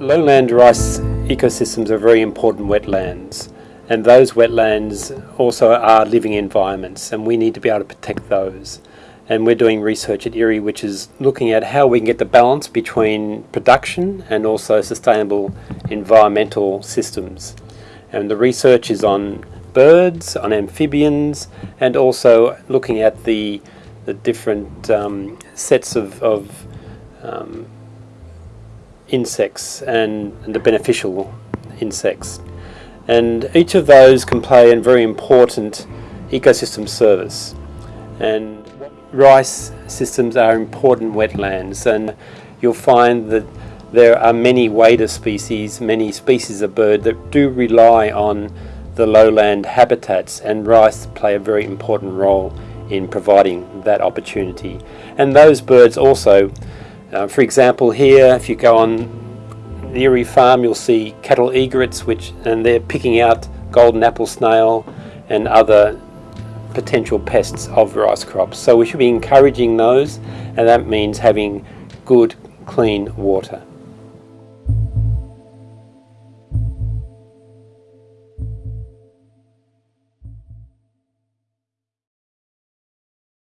Lowland rice ecosystems are very important wetlands and those wetlands also are living environments and we need to be able to protect those. And we're doing research at IRRI which is looking at how we can get the balance between production and also sustainable environmental systems. And the research is on birds, on amphibians and also looking at the, the different um, sets of, of um, insects and, and the beneficial insects. And each of those can play a very important ecosystem service. And rice systems are important wetlands and you'll find that there are many wader species, many species of bird that do rely on the lowland habitats and rice play a very important role in providing that opportunity. And those birds also uh, for example here, if you go on the IRRI farm, you'll see cattle egrets, which and they're picking out golden apple snail and other potential pests of rice crops. So we should be encouraging those, and that means having good, clean water.